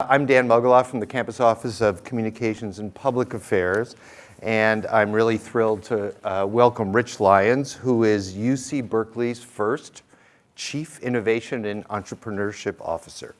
I'm Dan Mogulof from the Campus Office of Communications and Public Affairs, and I'm really thrilled to uh, welcome Rich Lyons, who is UC Berkeley's first Chief Innovation and Entrepreneurship Officer.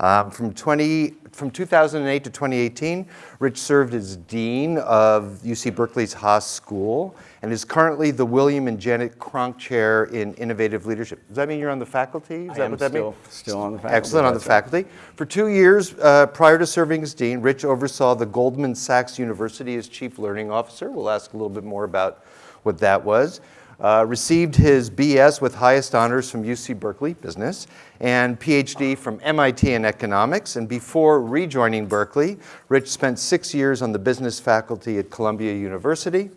Um, from, 20, from 2008 to 2018, Rich served as Dean of UC Berkeley's Haas School and is currently the William and Janet Cronk Chair in Innovative Leadership. Does that mean you're on the faculty? Is I that am what that still, means? still on the faculty. Excellent, on the faculty. For two years uh, prior to serving as Dean, Rich oversaw the Goldman Sachs University as Chief Learning Officer. We'll ask a little bit more about what that was. Uh, received his BS with highest honors from UC Berkeley Business and PhD from MIT in economics. And before rejoining Berkeley, Rich spent six years on the business faculty at Columbia University.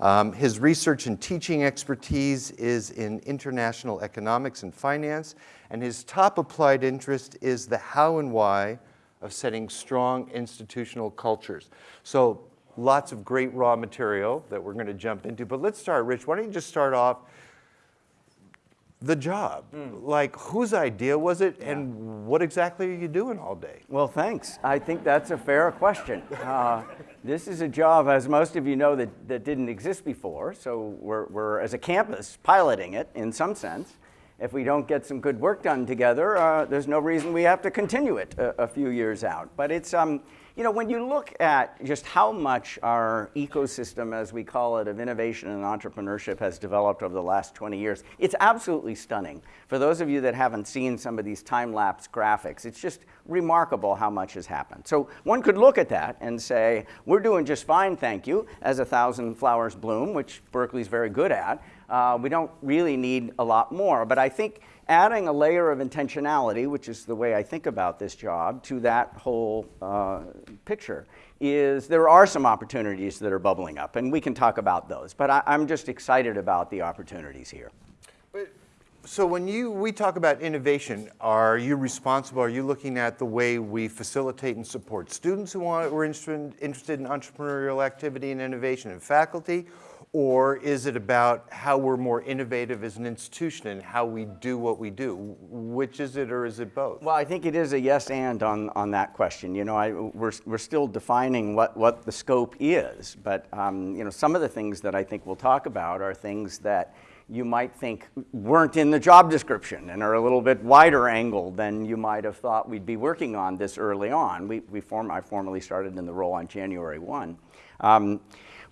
Um, his research and teaching expertise is in international economics and finance, and his top applied interest is the how and why of setting strong institutional cultures. So lots of great raw material that we're going to jump into. But let's start, Rich. Why don't you just start off the job? Like, whose idea was it, and what exactly are you doing all day? Well, thanks. I think that's a fair question. Uh, this is a job, as most of you know, that, that didn't exist before. So we're, we're, as a campus, piloting it in some sense. If we don't get some good work done together, uh, there's no reason we have to continue it a, a few years out. But it's, um, you know, when you look at just how much our ecosystem, as we call it, of innovation and entrepreneurship has developed over the last 20 years, it's absolutely stunning. For those of you that haven't seen some of these time-lapse graphics, it's just remarkable how much has happened. So one could look at that and say, we're doing just fine, thank you, as a thousand flowers bloom, which Berkeley's very good at. Uh, we don't really need a lot more, but I think adding a layer of intentionality, which is the way I think about this job, to that whole uh, picture is there are some opportunities that are bubbling up, and we can talk about those. But I, I'm just excited about the opportunities here. So when you, we talk about innovation, are you responsible, are you looking at the way we facilitate and support students who want, who are interested, interested in entrepreneurial activity and innovation and faculty? Or is it about how we're more innovative as an institution and how we do what we do? Which is it or is it both? Well, I think it is a yes and on, on that question. You know, I, we're, we're still defining what, what the scope is, but um, you know, some of the things that I think we'll talk about are things that you might think weren't in the job description and are a little bit wider angle than you might have thought we'd be working on this early on. We, we form, I formally started in the role on January 1. Um,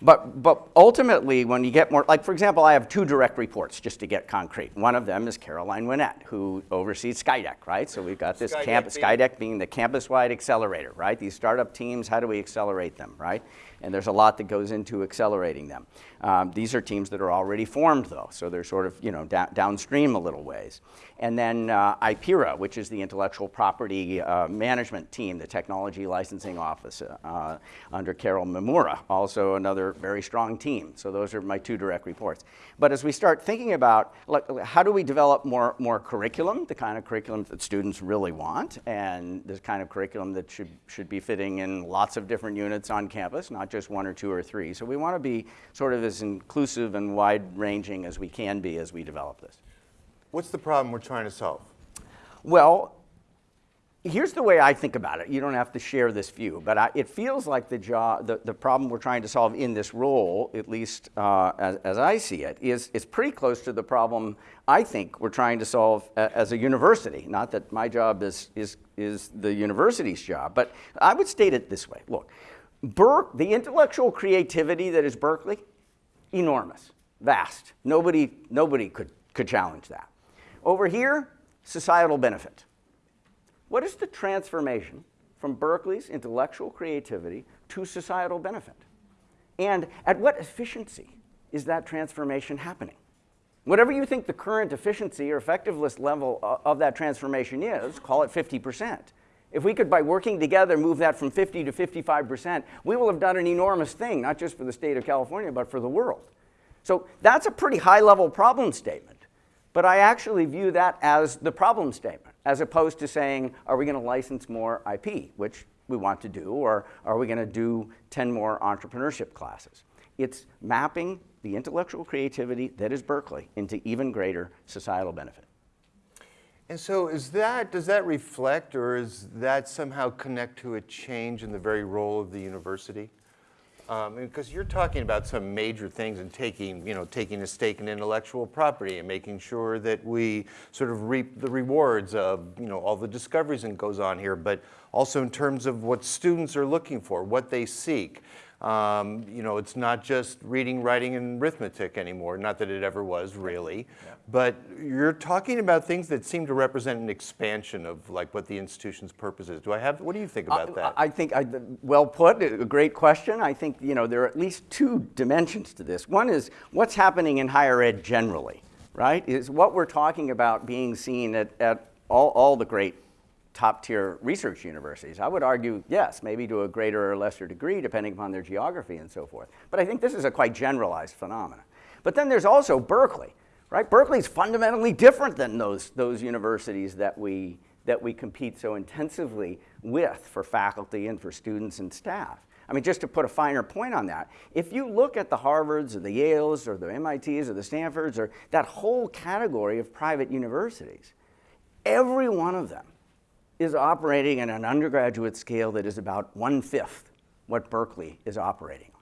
but, but ultimately, when you get more, like for example, I have two direct reports just to get concrete. One of them is Caroline Winnett, who oversees Skydeck, right? So we've got this Skydeck camp, being- Skydeck being the campus-wide accelerator, right? These startup teams, how do we accelerate them, right? And there's a lot that goes into accelerating them. Um, these are teams that are already formed, though, so they're sort of, you know, downstream a little ways. And then uh, IPIRA, which is the intellectual property uh, management team, the technology licensing office uh, under Carol Mimura, also another very strong team. So those are my two direct reports. But as we start thinking about like, how do we develop more, more curriculum, the kind of curriculum that students really want, and the kind of curriculum that should, should be fitting in lots of different units on campus, not just one or two or three. So we want to be sort of as inclusive and wide-ranging as we can be as we develop this. What's the problem we're trying to solve? Well, here's the way I think about it. You don't have to share this view, but I, it feels like the, job, the, the problem we're trying to solve in this role, at least uh, as, as I see it, is, is pretty close to the problem I think we're trying to solve a, as a university. Not that my job is, is, is the university's job, but I would state it this way. Look, Berk, the intellectual creativity that is Berkeley, enormous, vast. Nobody, nobody could, could challenge that. Over here, societal benefit. What is the transformation from Berkeley's intellectual creativity to societal benefit? And at what efficiency is that transformation happening? Whatever you think the current efficiency or effectiveness level of that transformation is, call it 50%. If we could, by working together, move that from 50 to 55%, we will have done an enormous thing, not just for the state of California, but for the world. So that's a pretty high level problem statement. But I actually view that as the problem statement, as opposed to saying, are we going to license more IP, which we want to do, or are we going to do 10 more entrepreneurship classes? It's mapping the intellectual creativity that is Berkeley into even greater societal benefit. And so is that, does that reflect or is that somehow connect to a change in the very role of the university? Um, because you're talking about some major things and taking, you know, taking a stake in intellectual property and making sure that we sort of reap the rewards of, you know, all the discoveries that goes on here, but also in terms of what students are looking for, what they seek. Um, you know, it's not just reading, writing, and arithmetic anymore. Not that it ever was, really. Yeah. But you're talking about things that seem to represent an expansion of like what the institution's purpose is. Do I have? What do you think about I, that? I think I, well put. A great question. I think you know there are at least two dimensions to this. One is what's happening in higher ed generally, right? Is what we're talking about being seen at, at all, all the great top tier research universities. I would argue, yes, maybe to a greater or lesser degree, depending upon their geography and so forth. But I think this is a quite generalized phenomenon. But then there's also Berkeley, right? Berkeley is fundamentally different than those, those universities that we, that we compete so intensively with for faculty and for students and staff. I mean, just to put a finer point on that, if you look at the Harvards or the Yales or the MITs or the Stanfords or that whole category of private universities, every one of them is operating at an undergraduate scale that is about one-fifth what Berkeley is operating on.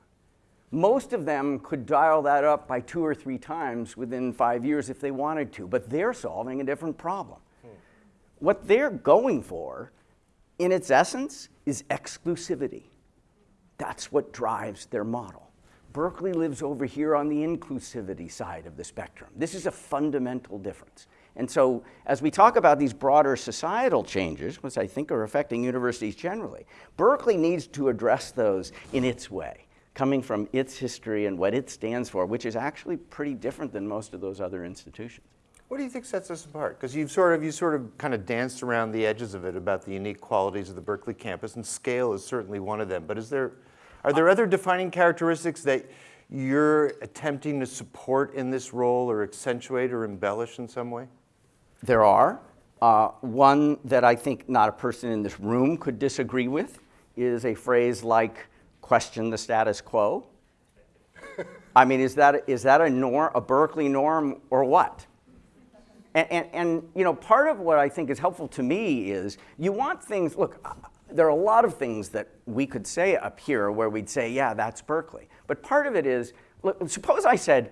Most of them could dial that up by two or three times within five years if they wanted to, but they're solving a different problem. Hmm. What they're going for, in its essence, is exclusivity. That's what drives their model. Berkeley lives over here on the inclusivity side of the spectrum. This is a fundamental difference. And so as we talk about these broader societal changes, which I think are affecting universities generally, Berkeley needs to address those in its way, coming from its history and what it stands for, which is actually pretty different than most of those other institutions. What do you think sets us apart? Because you've sort of you sort of kind of danced around the edges of it about the unique qualities of the Berkeley campus, and scale is certainly one of them. But is there, are there other defining characteristics that you're attempting to support in this role, or accentuate, or embellish in some way? There are. Uh, one that I think not a person in this room could disagree with is a phrase like question the status quo. I mean, is that, is that a, norm, a Berkeley norm or what? And, and, and, you know, part of what I think is helpful to me is you want things, look, there are a lot of things that we could say up here where we'd say, yeah, that's Berkeley. But part of it is, look, suppose I said,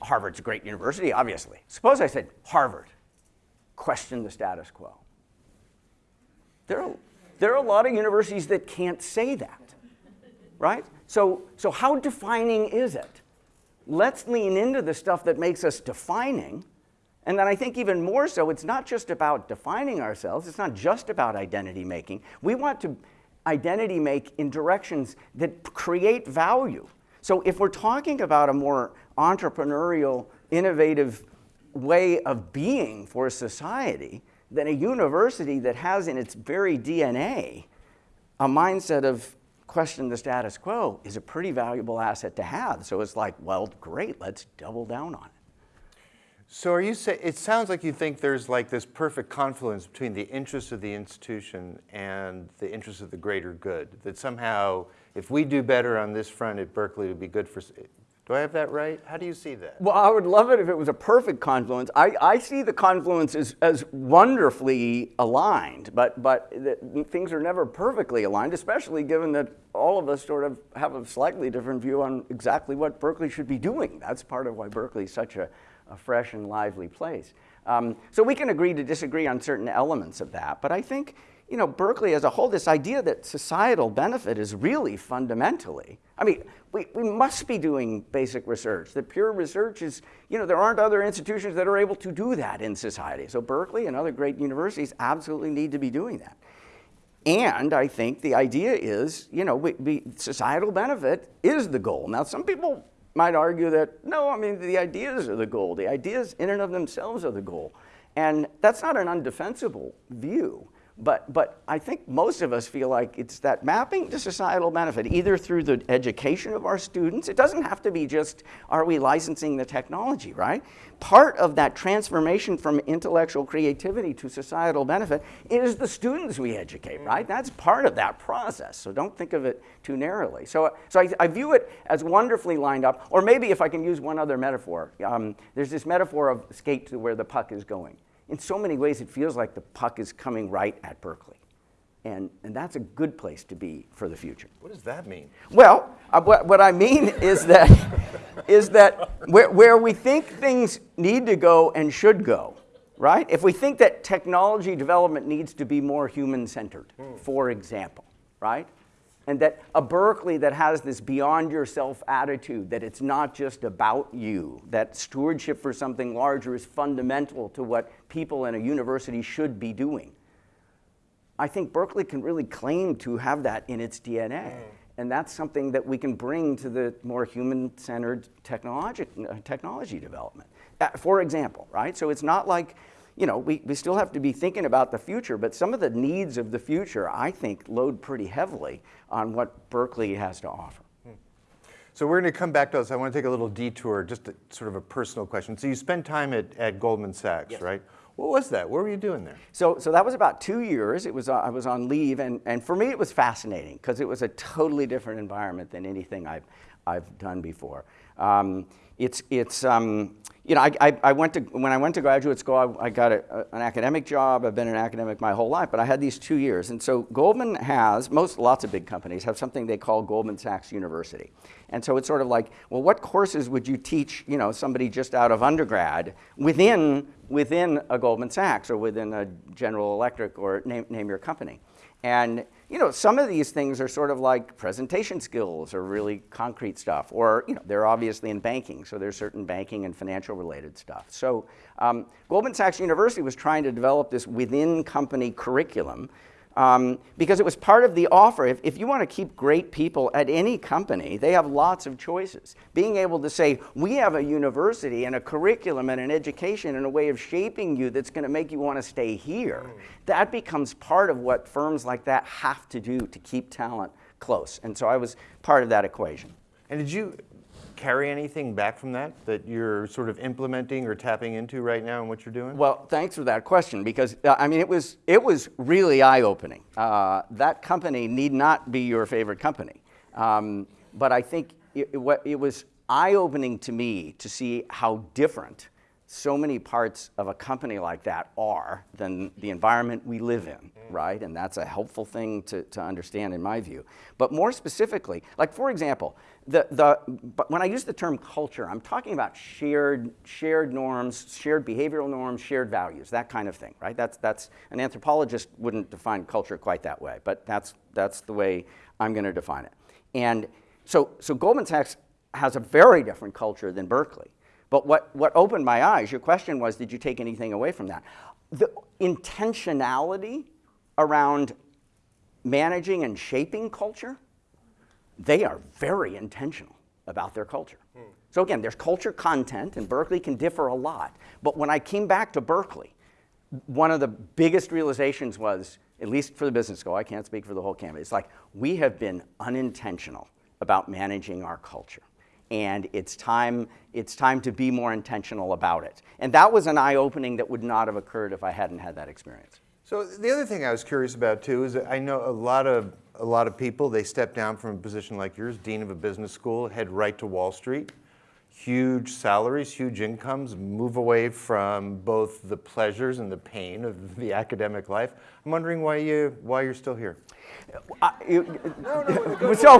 Harvard's a great university, obviously. Suppose I said, Harvard question the status quo. There are, there are a lot of universities that can't say that, right? So, so how defining is it? Let's lean into the stuff that makes us defining. And then I think even more so, it's not just about defining ourselves. It's not just about identity making. We want to identity make in directions that create value. So if we're talking about a more entrepreneurial, innovative way of being for a society than a university that has in its very DNA a mindset of question the status quo is a pretty valuable asset to have. So it's like, well, great, let's double down on it. So are you saying, it sounds like you think there's like this perfect confluence between the interests of the institution and the interests of the greater good, that somehow if we do better on this front at Berkeley, it would be good for, do I have that right? How do you see that? Well, I would love it if it was a perfect confluence. I, I see the confluence as, as wonderfully aligned, but, but the, things are never perfectly aligned, especially given that all of us sort of have a slightly different view on exactly what Berkeley should be doing. That's part of why Berkeley is such a, a fresh and lively place. Um, so we can agree to disagree on certain elements of that, but I think you know, Berkeley as a whole, this idea that societal benefit is really fundamentally, I mean, we, we must be doing basic research. That pure research is, you know, there aren't other institutions that are able to do that in society. So Berkeley and other great universities absolutely need to be doing that. And I think the idea is, you know, we, we, societal benefit is the goal. Now, some people might argue that, no, I mean, the ideas are the goal. The ideas in and of themselves are the goal. And that's not an undefensible view. But, but I think most of us feel like it's that mapping to societal benefit, either through the education of our students. It doesn't have to be just, are we licensing the technology, right? Part of that transformation from intellectual creativity to societal benefit is the students we educate, right? That's part of that process. So don't think of it too narrowly. So, so I, I view it as wonderfully lined up. Or maybe if I can use one other metaphor, um, there's this metaphor of skate to where the puck is going in so many ways it feels like the puck is coming right at Berkeley. And, and that's a good place to be for the future. What does that mean? Well, uh, what, what I mean is that, is that where, where we think things need to go and should go, right? If we think that technology development needs to be more human centered, for example, right? And that a Berkeley that has this beyond yourself attitude, that it's not just about you, that stewardship for something larger is fundamental to what people in a university should be doing. I think Berkeley can really claim to have that in its DNA. And that's something that we can bring to the more human-centered technology, uh, technology development. Uh, for example, right? So it's not like, you know, we, we still have to be thinking about the future, but some of the needs of the future, I think, load pretty heavily on what Berkeley has to offer. So we're going to come back to us. I want to take a little detour, just a, sort of a personal question. So you spent time at, at Goldman Sachs, right? What was that? What were you doing there? So, so that was about two years. It was, uh, I was on leave, and, and for me it was fascinating because it was a totally different environment than anything I've, I've done before. Um, it's, it's, um, you know, I, I, I, went to, when I went to graduate school, I, I got a, a, an academic job. I've been an academic my whole life, but I had these two years. And so Goldman has, most, lots of big companies have something they call Goldman Sachs University. And so it's sort of like, well, what courses would you teach, you know, somebody just out of undergrad within, within a Goldman Sachs or within a General Electric or name, name your company? And you know, some of these things are sort of like presentation skills or really concrete stuff, or you know, they're obviously in banking, so there's certain banking and financial related stuff. So um, Goldman Sachs University was trying to develop this within company curriculum um, because it was part of the offer. If, if you want to keep great people at any company, they have lots of choices. Being able to say, we have a university and a curriculum and an education and a way of shaping you that's going to make you want to stay here, that becomes part of what firms like that have to do to keep talent close. And so I was part of that equation. And did you, carry anything back from that that you're sort of implementing or tapping into right now in what you're doing? Well, thanks for that question because uh, I mean it was it was really eye-opening. Uh, that company need not be your favorite company, um, but I think it, it, it was eye-opening to me to see how different so many parts of a company like that are than the environment we live in, right? And that's a helpful thing to, to understand in my view. But more specifically, like for example, the, the, but when I use the term culture, I'm talking about shared, shared norms, shared behavioral norms, shared values, that kind of thing, right? That's, that's, an anthropologist wouldn't define culture quite that way, but that's, that's the way I'm gonna define it. And so, so Goldman Sachs has a very different culture than Berkeley. But what, what opened my eyes, your question was, did you take anything away from that? The intentionality around managing and shaping culture, they are very intentional about their culture. Hmm. So again, there's culture content, and Berkeley can differ a lot. But when I came back to Berkeley, one of the biggest realizations was, at least for the business school, I can't speak for the whole campus, it's like we have been unintentional about managing our culture and it's time, it's time to be more intentional about it. And that was an eye-opening that would not have occurred if I hadn't had that experience. So the other thing I was curious about too is I know a lot of a lot of people they step down from a position like yours, dean of a business school, head right to Wall Street, huge salaries, huge incomes, move away from both the pleasures and the pain of the academic life. I'm wondering why you why you're still here. I, you, no, no, so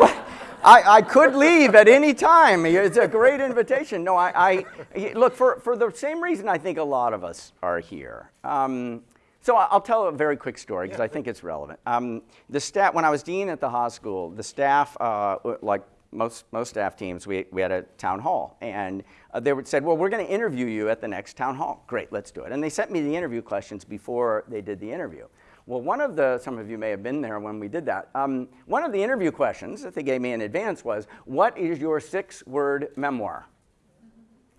I, I could leave at any time. It's a great invitation. No, I, I look for, for the same reason I think a lot of us are here. Um, so I'll tell a very quick story because yeah, I think it's relevant. Um, the staff, when I was dean at the Haas School, the staff, uh, like most, most staff teams, we, we had a town hall. And uh, they would said, well, we're going to interview you at the next town hall. Great, let's do it. And they sent me the interview questions before they did the interview. Well, one of the, some of you may have been there when we did that. Um, one of the interview questions that they gave me in advance was, what is your six-word memoir?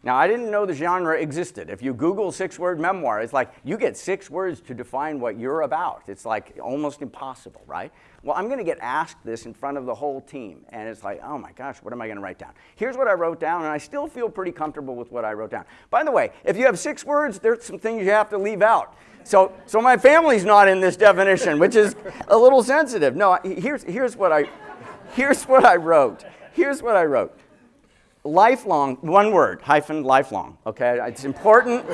Now, I didn't know the genre existed. If you Google six-word memoir, it's like you get six words to define what you're about. It's like almost impossible, right? Well, I'm going to get asked this in front of the whole team, and it's like, oh my gosh, what am I going to write down? Here's what I wrote down, and I still feel pretty comfortable with what I wrote down. By the way, if you have six words, there's some things you have to leave out. So, so my family's not in this definition, which is a little sensitive. No, here's, here's, what I, here's what I wrote. Here's what I wrote. Lifelong, one word, hyphen lifelong, okay? It's important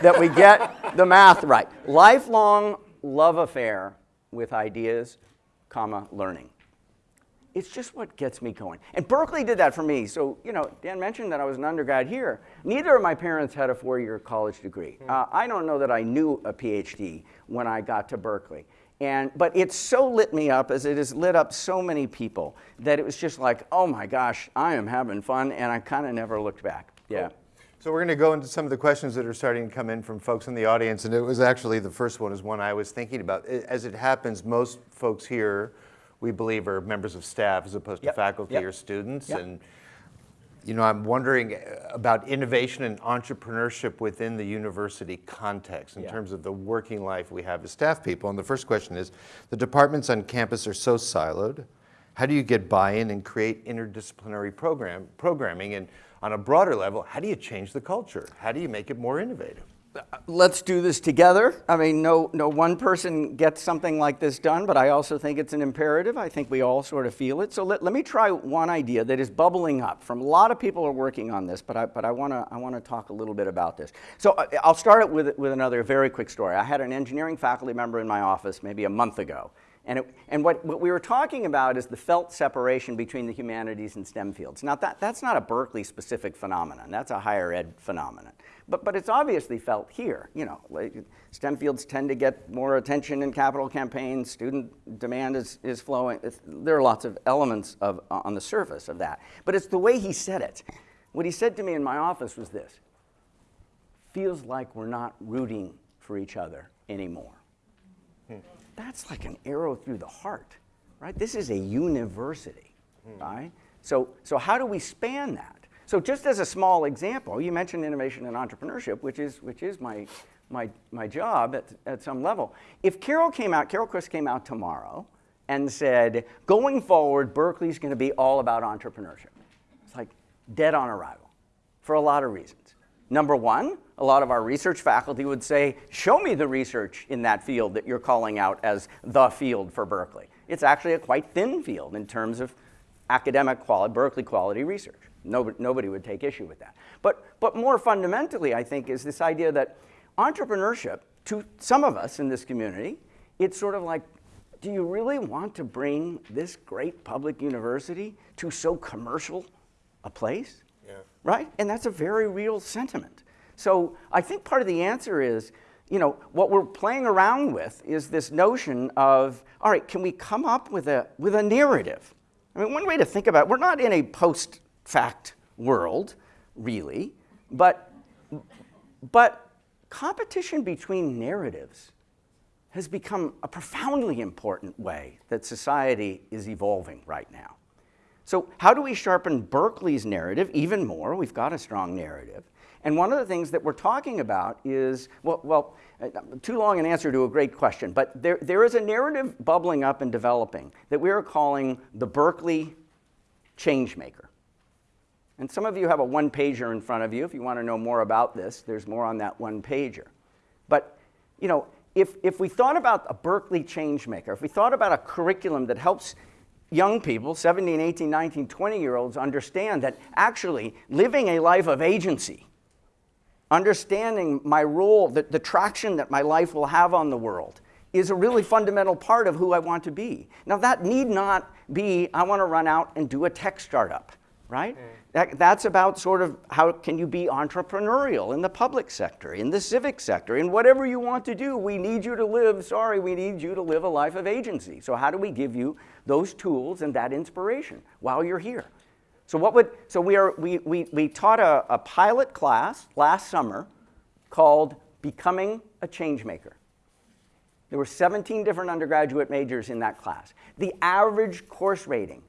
that we get the math right. Lifelong love affair with ideas, comma, learning. It's just what gets me going. And Berkeley did that for me. So, you know, Dan mentioned that I was an undergrad here. Neither of my parents had a four-year college degree. Uh, I don't know that I knew a PhD when I got to Berkeley. And, but it so lit me up as it has lit up so many people that it was just like, oh my gosh, I am having fun, and I kind of never looked back. Yeah. So we're going to go into some of the questions that are starting to come in from folks in the audience, and it was actually the first one is one I was thinking about. As it happens, most folks here, we believe, are members of staff as opposed Yep, to faculty yep, or students, yep. and you know, I'm wondering uh, about innovation and entrepreneurship within the university context in Yeah. terms of the working life we have as staff people. And the first question is, the departments on campus are so siloed. How do you get buy-in and create interdisciplinary program programming? And on a broader level, how do you change the culture? How do you make it more innovative? Let's do this together. I mean, no, no one person gets something like this done, but I also think it's an imperative. I think we all sort of feel it. So let, let me try one idea that is bubbling up from a lot of people are working on this, but I, but I want to I wanna talk a little bit about this. So uh, I'll start it with, with another very quick story. I had an engineering faculty member in my office maybe a month ago. And, it, and what, what we were talking about is the felt separation between the humanities and STEM fields. Now, that, that's not a Berkeley specific phenomenon, that's a higher ed phenomenon. But, but it's obviously felt here. You know, like STEM fields tend to get more attention in capital campaigns, student demand is, is flowing. There are lots of elements of, uh, on the surface of that. But it's the way he said it. What he said to me in my office was this feels like we're not rooting for each other anymore that's like an arrow through the heart, right? This is a university, hmm. right? So, so how do we span that? So just as a small example, you mentioned innovation and entrepreneurship, which is, which is my, my, my job at, at some level. If Carol came out, Carol Christ came out tomorrow and said, going forward, Berkeley's gonna be all about entrepreneurship. It's like dead on arrival for a lot of reasons. Number one, a lot of our research faculty would say, show me the research in that field that you're calling out as the field for Berkeley. It's actually a quite thin field in terms of academic quality, Berkeley quality research. Nobody, nobody would take issue with that. But, but more fundamentally, I think, is this idea that entrepreneurship, to some of us in this community, it's sort of like, do you really want to bring this great public university to so commercial a place? Yeah. right? And that's a very real sentiment. So I think part of the answer is, you know, what we're playing around with is this notion of, all right, can we come up with a, with a narrative? I mean, one way to think about it, we're not in a post-fact world, really, but, but competition between narratives has become a profoundly important way that society is evolving right now. So, how do we sharpen Berkeley's narrative even more? We've got a strong narrative. And one of the things that we're talking about is well, well too long an answer to a great question, but there, there is a narrative bubbling up and developing that we are calling the Berkeley Changemaker. And some of you have a one pager in front of you. If you want to know more about this, there's more on that one pager. But, you know, if, if we thought about a Berkeley changemaker, if we thought about a curriculum that helps young people, 17, 18, 19, 20 year olds, understand that actually living a life of agency, understanding my role, the, the traction that my life will have on the world, is a really fundamental part of who I want to be. Now, that need not be, I want to run out and do a tech startup, right? Mm. That, that's about sort of how can you be entrepreneurial in the public sector, in the civic sector, in whatever you want to do. We need you to live, sorry, we need you to live a life of agency. So, how do we give you those tools and that inspiration while you're here? So, what would, so we, are, we, we, we taught a, a pilot class last summer called Becoming a Changemaker. There were 17 different undergraduate majors in that class. The average course rating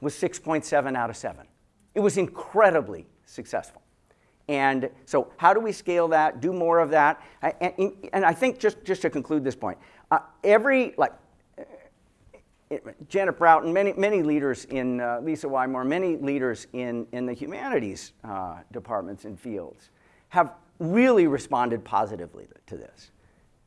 was 6.7 out of 7. It was incredibly successful. And so, how do we scale that, do more of that? And, and I think, just, just to conclude this point, uh, every, like, uh, Janet Broughton, many, many leaders in, uh, Lisa Wymore, many leaders in, in the humanities uh, departments and fields have really responded positively to this.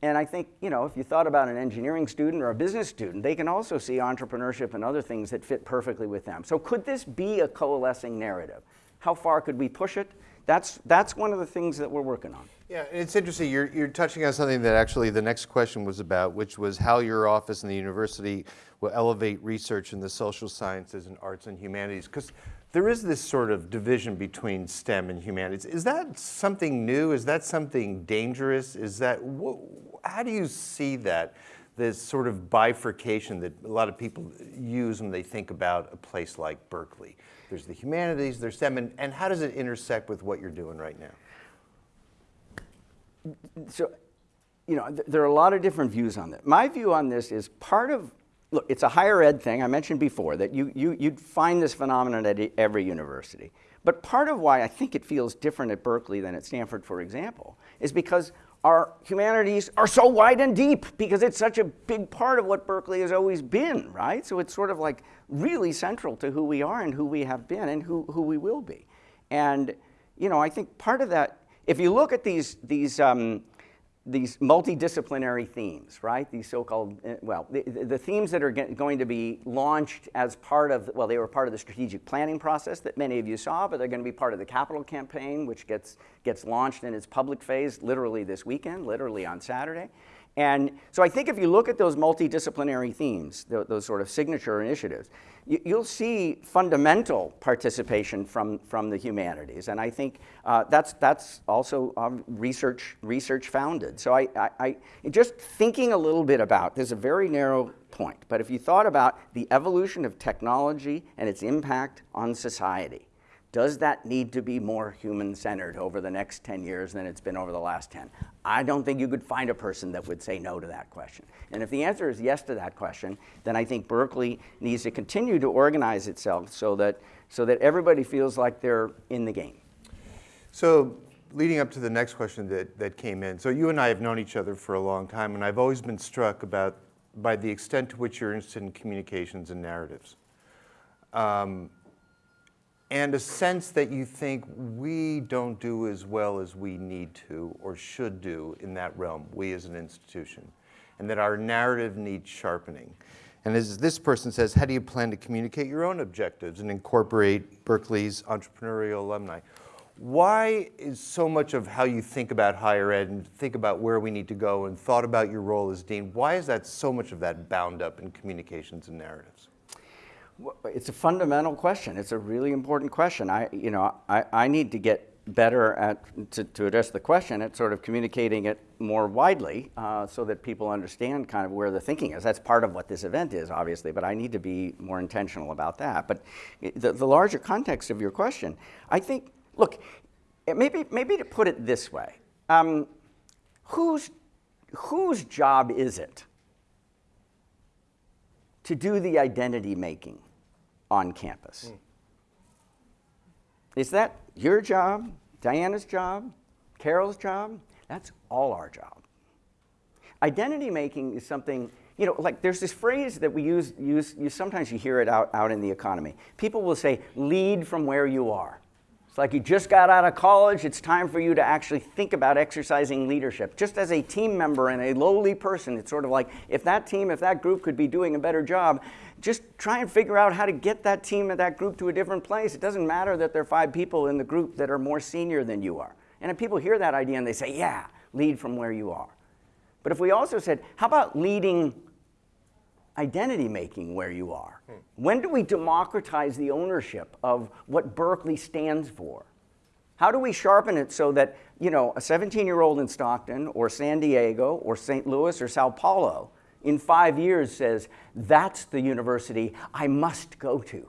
And I think, you know, if you thought about an engineering student or a business student, they can also see entrepreneurship and other things that fit perfectly with them. So could this be a coalescing narrative? How far could we push it? That's, that's one of the things that we're working on. Yeah, it's interesting. You're, you're touching on something that actually the next question was about, which was how your office and the university will elevate research in the social sciences and arts and humanities. Because there is this sort of division between STEM and humanities. Is that something new? Is that something dangerous? Is that how do you see that? This sort of bifurcation that a lot of people use when they think about a place like Berkeley. There's the humanities, there's STEM, and, and how does it intersect with what you're doing right now? so, you know, th- there are a lot of different views on that. My view on this is part of, look, it's a higher ed thing. I mentioned before that you, you, you'd find this phenomenon at every university. But part of why I think it feels different at Berkeley than at Stanford, for example, is because our humanities are so wide and deep because it's such a big part of what Berkeley has always been, right? So it's sort of like really central to who we are and who we have been and who, who we will be. And, you know, I think part of that, if you look at these, these, um, these multidisciplinary themes, right? These so-called, uh, well, the, the themes that are going to be launched as part of, well, they were part of the strategic planning process that many of you saw, but they're going to be part of the capital campaign, which gets, gets launched in its public phase literally this weekend, literally on Saturday. And so I think if you look at those multidisciplinary themes, tho- those sort of signature initiatives, you'll see fundamental participation from, from the humanities. And I think uh, that's, that's also um, research, research founded. So I, I, I, just thinking a little bit about, there's a very narrow point, but if you thought about the evolution of technology and its impact on society, does that need to be more human centered over the next 10 years than it's been over the last 10? I don't think you could find a person that would say no to that question. And if the answer is yes to that question, then I think Berkeley needs to continue to organize itself so that, so that everybody feels like they're in the game. So, leading up to the next question that, that came in, so you and I have known each other for a long time, and I've always been struck about by the extent to which you're interested in communications and narratives. Um, and a sense that you think we don't do as well as we need to or should do in that realm, we as an institution, and that our narrative needs sharpening. And as this person says, how do you plan to communicate your own objectives and incorporate Berkeley's entrepreneurial alumni? Why is so much of how you think about higher ed and think about where we need to go and thought about your role as dean, why is that so much of that bound up in communications and narratives? It's a fundamental question. It's a really important question. I, you know, I, I need to get better at to, to address the question at sort of communicating it more widely uh, so that people understand kind of where the thinking is. That's part of what this event is, obviously, but I need to be more intentional about that. But the, the larger context of your question, I think, look, maybe, maybe to put it this way, um, whose, whose job is it to do the identity making on campus. Is that your job, Diana's job, Carol's job? That's all our job. Identity making is something, you know, like there's this phrase that we use, use, you sometimes you hear it out, out in the economy. People will say, lead from where you are. It's like you just got out of college, it's time for you to actually think about exercising leadership. Just as a team member and a lowly person, it's sort of like if that team, if that group could be doing a better job, just try and figure out how to get that team and that group to a different place. It doesn't matter that there are five people in the group that are more senior than you are. And if people hear that idea and they say, yeah, lead from where you are. But if we also said, how about leading identity making where you are? Hmm. When do we democratize the ownership of what Berkeley stands for? How do we sharpen it so that, you know, a 17 year old in Stockton or San Diego or St. Louis or Sao Paulo in five years says, that's the university I must go to?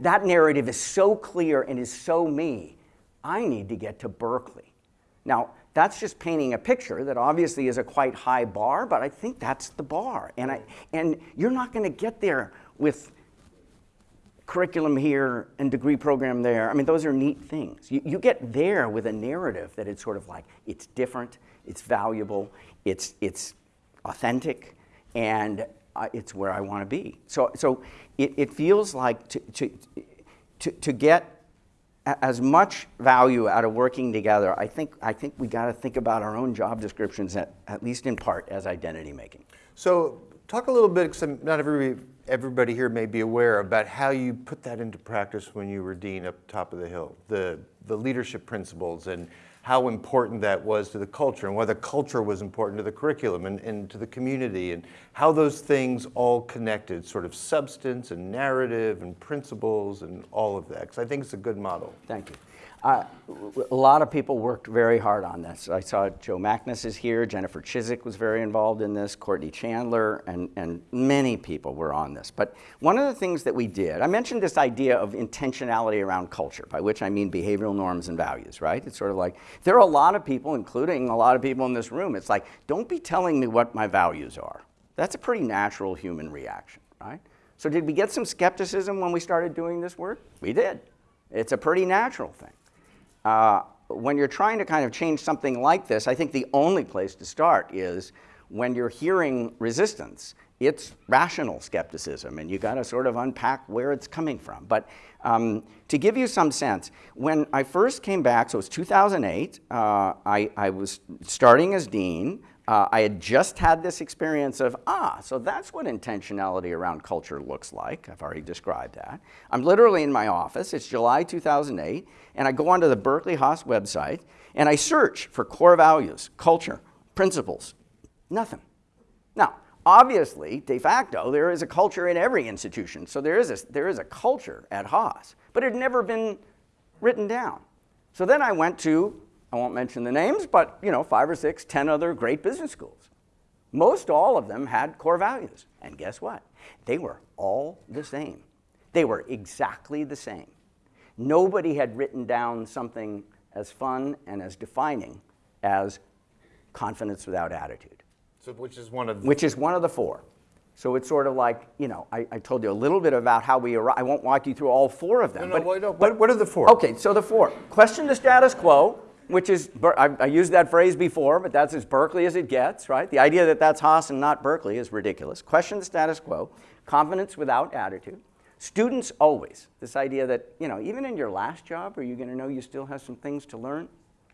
That narrative is so clear and is so me. I need to get to Berkeley. Now, that's just painting a picture that obviously is a quite high bar, but I think that's the bar. And, I, and you're not going to get there with curriculum here and degree program there. I mean, those are neat things. You, you get there with a narrative that it's sort of like it's different, it's valuable, it's, it's authentic, and uh, it's where I want to be. So, so it, it feels like to, to, to, to get as much value out of working together, I think, I think we got to think about our own job descriptions, at, at least in part, as identity making. So, talk a little bit, because not everybody everybody here may be aware about how you put that into practice when you were dean up top of the hill, the, the leadership principles and how important that was to the culture and why the culture was important to the curriculum and, and to the community and how those things all connected, sort of substance and narrative and principles and all of that. Because I think it's a good model. Thank you. A lot of people worked very hard on this. I saw Joe Magnus is here, Jennifer Chiswick was very involved in this, Courtney Chandler, and, and many people were on this. But one of the things that we did, I mentioned this idea of intentionality around culture, by which I mean behavioral norms and values, right? It's sort of like, there are a lot of people, including a lot of people in this room, it's like, don't be telling me what my values are. That's a pretty natural human reaction, right? So did we get some skepticism when we started doing this work? We did. It's a pretty natural thing. Uh, when you're trying to kind of change something like this, I think the only place to start is when you're hearing resistance. It's rational skepticism, and you got to sort of unpack where it's coming from. But um, to give you some sense, when I first came back, so it was 2008, uh, I, I was starting as dean. Uh, I had just had this experience of, ah, so that's what intentionality around culture looks like. I've already described that. I'm literally in my office. It's July 2008, and I go onto the Berkeley Haas website, and I search for core values, culture, principles. Nothing. Now, obviously, de facto, there is a culture in every institution. So there is a, there is a culture at Haas, but it had never been written down. So then I went to I won't mention the names, but you know, five or six, ten other great business schools. Most all of them had core values. And guess what? They were all the same. They were exactly the same. Nobody had written down something as fun and as defining as confidence without attitude. So which is one of which is one of the four. So it's sort of like, you know, I, I told you a little bit about how we arrived. I won't walk you through all four of them. No, no, but, no, but what are the four? Okay, so the four. Question the status quo, which is, I, used that phrase before, but that's as Berkeley as it gets, right? The idea that that's Haas and not Berkeley is ridiculous. Question the status quo, confidence without attitude. Students always, this idea that, you know, even in your last job, are you going to know you still have some things to learn?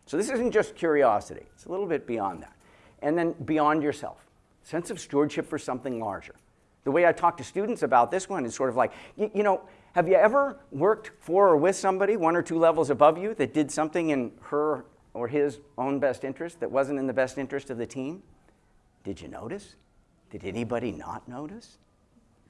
So this isn't just curiosity, it's a little bit beyond that. And then beyond yourself, sense of stewardship for something larger. The way I talk to students about this one is sort of like, you, you know, have you ever worked for or with somebody one or two levels above you that did something in her or his own best interest that wasn't in the best interest of the team? Did you notice? Did anybody not notice?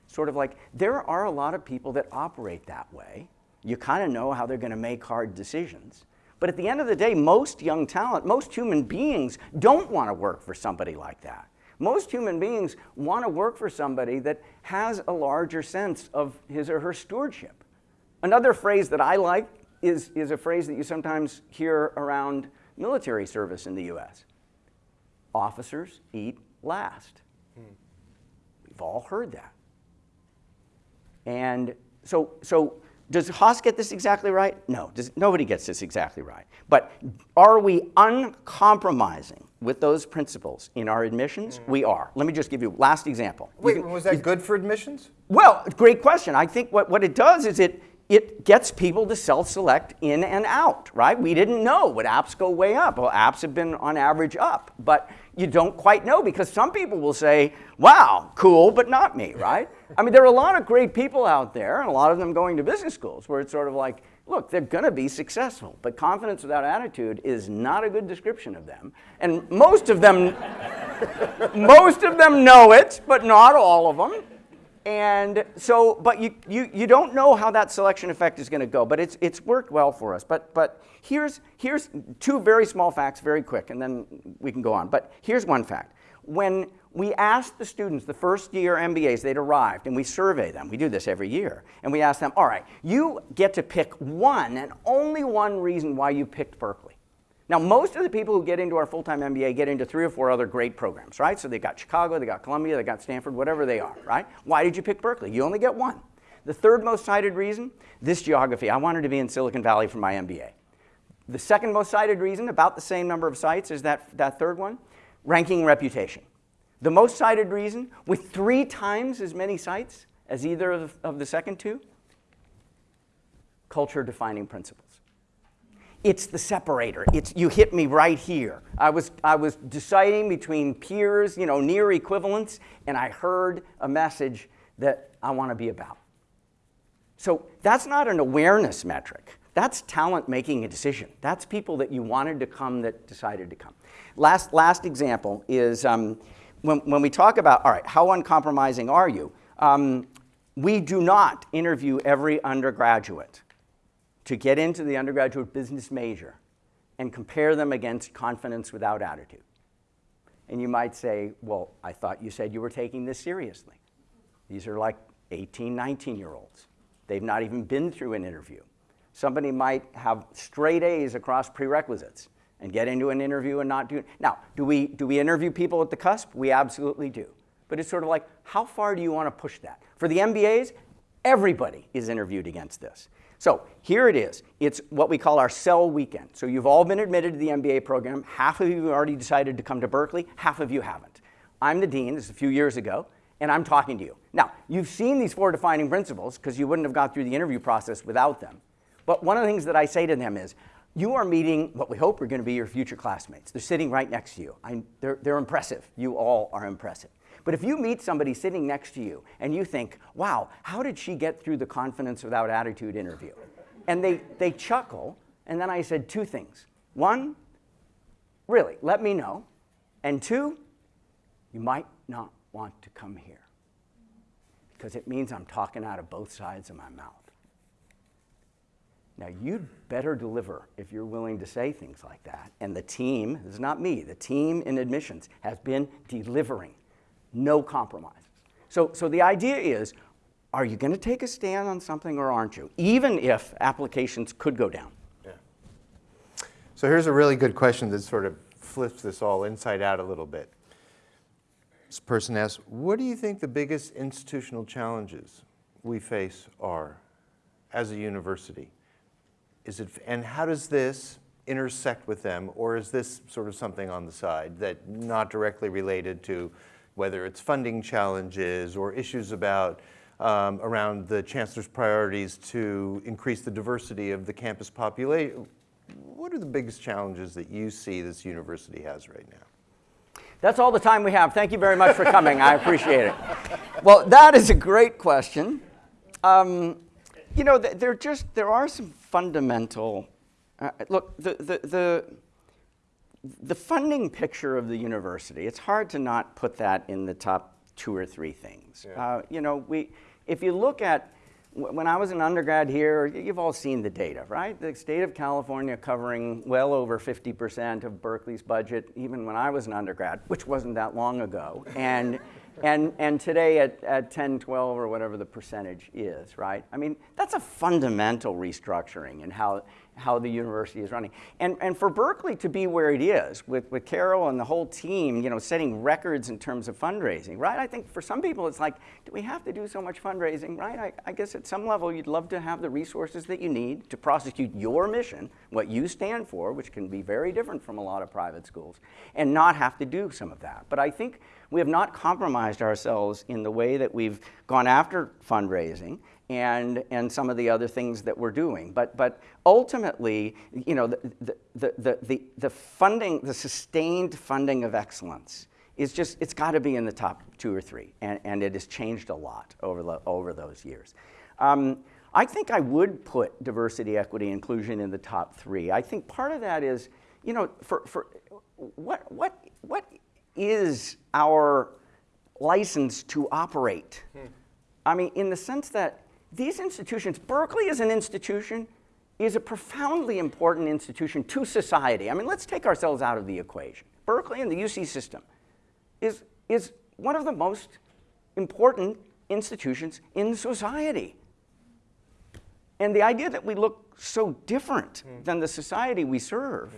Sort of like, there are a lot of people that operate that way. You kind of know how they're going to make hard decisions. But at the end of the day, most young talent, most human beings don't want to work for somebody like that. Most human beings want to work for somebody that has a larger sense of his or her stewardship. Another phrase that I like is, is a phrase that you sometimes hear around military service in the US. Officers eat last. Hmm. We've all heard that. And so, so does Haas get this exactly right? No, does, nobody gets this exactly right. But are we uncompromising with those principles in our admissions? Mm. We are. Let me just give you last example. Wait, can, was that you, good for admissions? Well, great question. I think what, what it does is it, it gets people to self-select in and out, right? We didn't know. Would apps go way up? Well, apps have been on average up, but you don't quite know because some people will say, wow, cool, but not me, right? I mean, there are a lot of great people out there, and a lot of them going to business schools where it's sort of like, look, they're going to be successful, but confidence without attitude is not a good description of them. And most of them, most of them know it, but not all of them. And so, but you, you, you don't know how that selection effect is going to go, but it's, it's worked well for us. But, but here's, here's two very small facts, very quick, and then we can go on. But here's one fact. When we asked the students, the first year MBAs, they'd arrived, and we survey them. We do this every year. And we ask them, all right, you get to pick one and only one reason why you picked Berkeley. Now, most of the people who get into our full-time MBA get into three or four other great programs, right? So they got Chicago, they got Columbia, they got Stanford, whatever they are, right? Why did you pick Berkeley? You only get one. The third most cited reason, this geography. I wanted to be in Silicon Valley for my MBA. The second most cited reason, about the same number of sites as that, that third one, ranking reputation. The most cited reason, with three times as many sites as either of, of the second two, culture defining principles. It's the separator. It's, you hit me right here. I was, I was deciding between peers, you know, near equivalents, and I heard a message that I want to be about. So that's not an awareness metric. That's talent making a decision. That's people that you wanted to come that decided to come. Last, last example is um, when, when we talk about, all right, how uncompromising are you? Um, we do not interview every undergraduate to get into the undergraduate business major and compare them against confidence without attitude. And you might say, well, I thought you said you were taking this seriously. These are like 18, 19 year olds. They've not even been through an interview. Somebody might have straight A's across prerequisites and get into an interview and not do. Now, do we, do we interview people at the cusp? We absolutely do. But it's sort of like, how far do you want to push that? For the MBAs, everybody is interviewed against this. So here it is. It's what we call our cell weekend. So you've all been admitted to the MBA program. Half of you have already decided to come to Berkeley, half of you haven't. I'm the dean, this is a few years ago, and I'm talking to you. Now, you've seen these four defining principles because you wouldn't have gone through the interview process without them. But one of the things that I say to them is, you are meeting what we hope are going to be your future classmates. They're sitting right next to you. I, they're, they're impressive. You all are impressive. But if you meet somebody sitting next to you and you think, wow, how did she get through the confidence without attitude interview? And they, they chuckle, and then I said two things. One, really, let me know. And two, you might not want to come here because it means I'm talking out of both sides of my mouth. Now, you'd better deliver if you're willing to say things like that. And the team, this is not me, the team in admissions has been delivering no compromises. So, so the idea is are you going to take a stand on something or aren't you? Even if applications could go down. Yeah. So here's a really good question that sort of flips this all inside out a little bit. This person asks, what do you think the biggest institutional challenges we face are as a university? Is it, and how does this intersect with them, or is this sort of something on the side that not directly related to whether it's funding challenges or issues about um, around the chancellor's priorities to increase the diversity of the campus population. What are the biggest challenges that you see this university has right now? That's all the time we have. Thank you very much for coming. I appreciate it. Well, that is a great question. Um, you know, there just there are some fundamental. Uh, look, the, the the the funding picture of the university, it's hard to not put that in the top two or three things. Yeah. Uh, you know, we, if you look at, when I was an undergrad here, you've all seen the data, right? The state of California covering well over 50% of Berkeley's budget, even when I was an undergrad, which wasn't that long ago. And, and, and today at, at 10, 12, or whatever the percentage is, right? I mean, that's a fundamental restructuring in how, how the university is running. And, and for Berkeley to be where it is, with, with Carol and the whole team, you know, setting records in terms of fundraising, right? I think for some people it's like, do we have to do so much fundraising, right? I, I guess at some level you'd love to have the resources that you need to prosecute your mission, what you stand for, which can be very different from a lot of private schools, and not have to do some of that. But I think we have not compromised ourselves in the way that we've gone after fundraising and, and some of the other things that we're doing. But, but ultimately, you know, the, the, the, the, the funding, the sustained funding of excellence is just, it's got to be in the top two or three. And, and it has changed a lot over, the, over those years. Um, I think I would put diversity, equity, inclusion in the top three. I think part of that is, you know, for, for what, what, what is our license to operate? Hmm. I mean, in the sense that these institutions, Berkeley as an institution, is a profoundly important institution to society. I mean, let's take ourselves out of the equation. Berkeley and the UC system is, is one of the most important institutions in society. And the idea that we look so different mm. than the society we serve mm.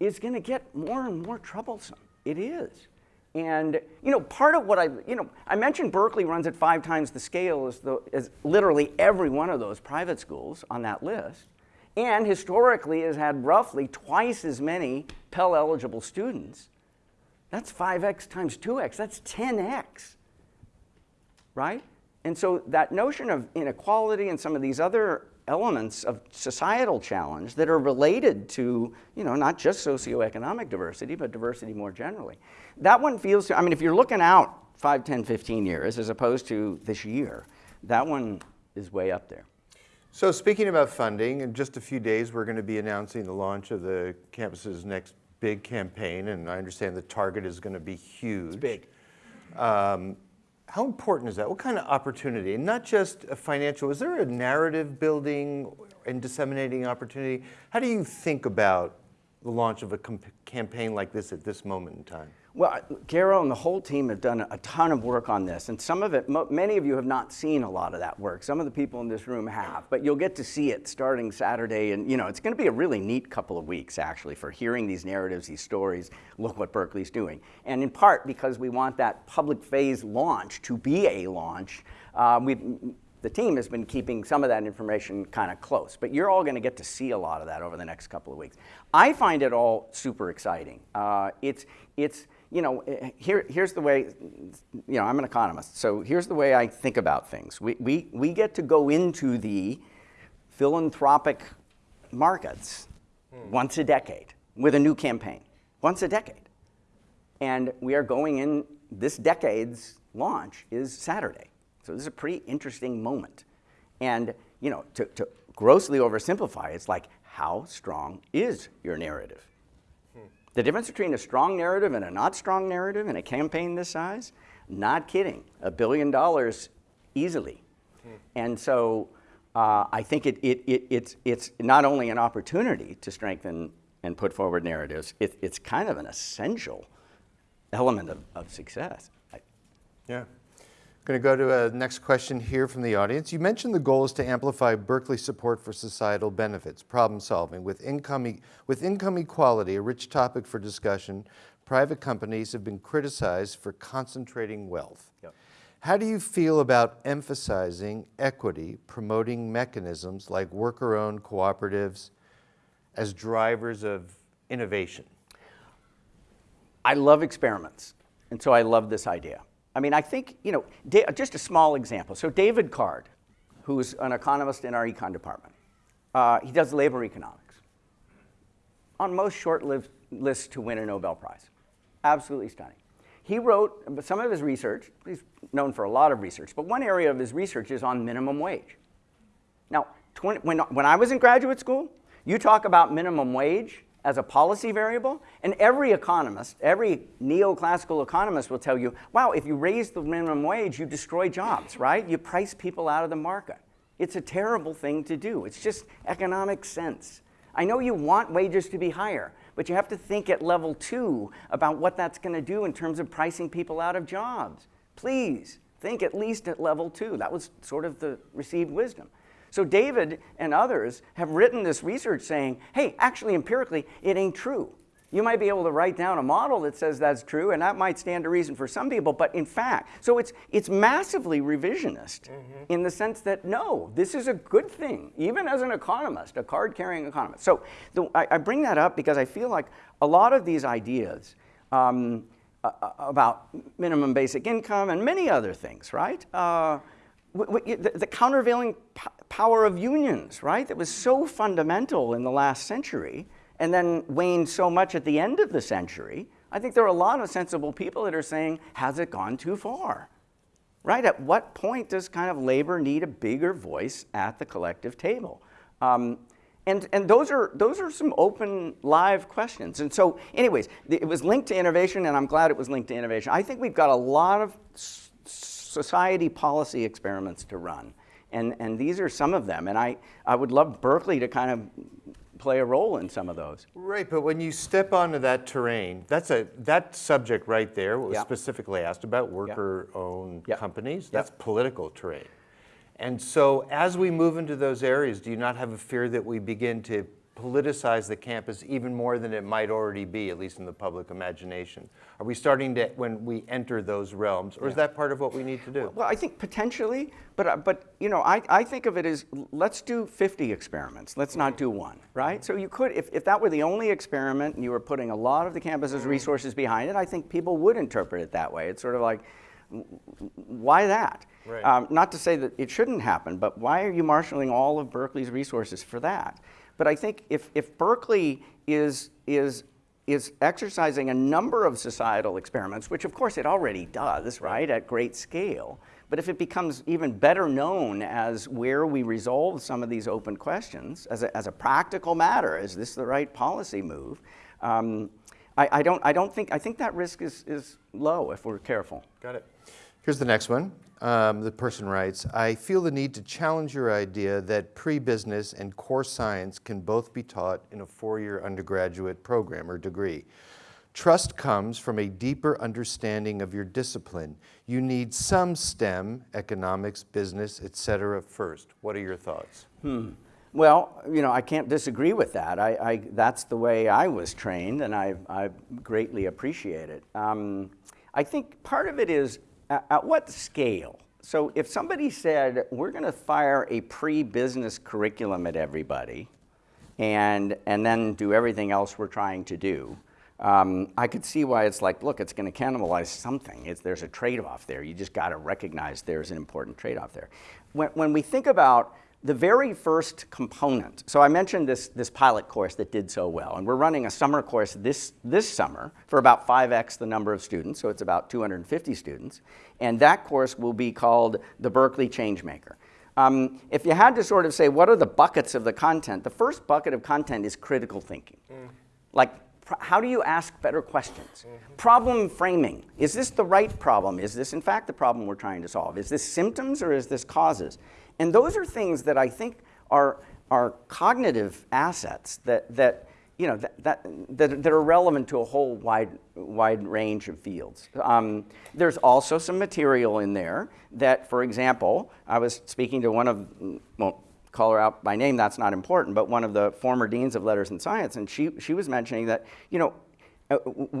is going to get more and more troublesome. It is. And you know, part of what I, you know, I mentioned Berkeley runs at five times the scale as, the, as literally every one of those private schools on that list, and historically has had roughly twice as many Pell eligible students. That's 5x times 2x, that's 10x, right? And so that notion of inequality and some of these other elements of societal challenge that are related to, you know, not just socioeconomic diversity, but diversity more generally. That one feels, I mean, if you're looking out 5, 10, 15 years, as opposed to this year, that one is way up there. So speaking about funding, in just a few days, we're going to be announcing the launch of the campus's next big campaign, and I understand the target is going to be huge. It's big. Um, how important is that? What kind of opportunity? And not just a financial, is there a narrative building and disseminating opportunity? How do you think about the launch of a campaign like this at this moment in time? Well, Carol and the whole team have done a ton of work on this, and some of it, many of you have not seen a lot of that work. Some of the people in this room have, but you'll get to see it starting Saturday, and you know it's going to be a really neat couple of weeks actually for hearing these narratives, these stories. Look what Berkeley's doing, and in part because we want that public phase launch to be a launch. Uh, we the team has been keeping some of that information kind of close, but you're all going to get to see a lot of that over the next couple of weeks. I find it all super exciting. Uh, it's, it's, you know, eh, here, here's the way, you know, I'm an economist, so here's the way I think about things. We, we, we get to go into the philanthropic markets once a decade with a new campaign, once a decade. And we are going in, this decade's launch is Saturday. So this is a pretty interesting moment. And, you know, to, to grossly oversimplify, it's like, how strong is your narrative? The difference between a strong narrative and a not strong narrative in a campaign this size, not kidding, a billion dollars easily. Hmm. And so uh, I think it, it, it, it's, it's not only an opportunity to strengthen and put forward narratives, it, it's kind of an essential element of, of success. Yeah. Going to go to a next question here from the audience. You mentioned the goal is to amplify Berkeley support for societal benefits, problem solving. With income, e with income equality, a rich topic for discussion, private companies have been criticized for concentrating wealth. Yep. How do you feel about emphasizing equity, promoting mechanisms like worker-owned cooperatives as drivers of innovation? I love experiments, and so I love this idea. I mean, I think, you know, just a small example. So David Card, who's an economist in our econ department, uh, he does labor economics. On most short-lived lists to win a Nobel Prize. Absolutely stunning. He wrote some of his research, he's known for a lot of research, but one area of his research is on minimum wage. Now, 20, when, when I was in graduate school, you talk about minimum wage, as a policy variable. And every economist, every neoclassical economist will tell you, wow, if you raise the minimum wage, you destroy jobs, right? You price people out of the market. It's a terrible thing to do. It's just economic sense. I know you want wages to be higher, but you have to think at level two about what that's going to do in terms of pricing people out of jobs. Please think at least at level two. That was sort of the received wisdom. So David and others have written this research saying, hey, actually empirically, it ain't true. You might be able to write down a model that says that's true, and that might stand to reason for some people, but in fact, so it's, it's massively revisionist mm -hmm. in the sense that no, this is a good thing, even as an economist, a card carrying economist. So the, I, I, bring that up because I feel like a lot of these ideas um, uh, about minimum basic income and many other things, right? Uh, the, the countervailing power of unions, right? That was so fundamental in the last century and then waned so much at the end of the century. I think there are a lot of sensible people that are saying, has it gone too far? Right? At what point does kind of labor need a bigger voice at the collective table? Um, and, and those, are, those are some open, live questions. And so, anyways, it was linked to innovation, and I'm glad it was linked to innovation. I think we've got a lot of society policy experiments to run. And, and these are some of them. And I, I would love Berkeley to kind of play a role in some of those. Right, but when you step onto that terrain, that's a that subject right there was yep. specifically asked about worker-owned yep. companies. That's yep. political terrain. And so as we move into those areas, do you not have a fear that we begin to politicize the campus even more than it might already be, at least in the public imagination? Are we starting to, when we enter those realms, or yeah. is that part of what we need to do? Well, I think potentially, but, uh, but you know, I, I think of it as let's do 50 experiments. Let's not do one, right? So you could, if, if that were the only experiment and you were putting a lot of the campus's resources behind it, I think people would interpret it that way. It's sort of like, why that? Right. Um, not to say that it shouldn't happen, but why are you marshaling all of Berkeley's resources for that? But I think if, if Berkeley is, is is exercising a number of societal experiments, which of course it already does, right, at great scale. But if it becomes even better known as where we resolve some of these open questions as a, as a practical matter, is this the right policy move? Um, I, I, don't, I don't think, I think that risk is, is low if we're careful. Got it. Here's the next one. Um, the person writes, I feel the need to challenge your idea that pre-business and core science can both be taught in a four-year undergraduate program or degree. Trust comes from a deeper understanding of your discipline. You need some STEM, economics, business, etc. first. What are your thoughts? Hmm. Well, you know, I can't disagree with that. I, I, that's the way I was trained, and I, I greatly appreciate it. Um, I think part of it is at, at what scale? So if somebody said, we're going to fire a pre-business curriculum at everybody and, and then do everything else we're trying to do, um, I could see why it's like, look, it's going to cannibalize something. It's, there's a trade-off there. You just got to recognize there's an important trade-off there. When, when we think about the very first component, so I mentioned this, this pilot course that did so well, and we're running a summer course this, this summer for about 5x the number of students, so it's about 250 students, and that course will be called the Berkeley Changemaker. Um, if you had to sort of say what are the buckets of the content, the first bucket of content is critical thinking. Mm. Like how do you ask better questions? Mm -hmm. Problem framing. Is this the right problem? Is this in fact the problem we're trying to solve? Is this symptoms or is this causes? And those are things that I think are, are cognitive assets that, that, you know, that, that, that, that are relevant to a whole wide, wide range of fields. Um, there's also some material in there that, for example, I was speaking to one of, well, call her out by name, that's not important, but one of the former deans of letters and science, and she, she was mentioning that, you know, Uh,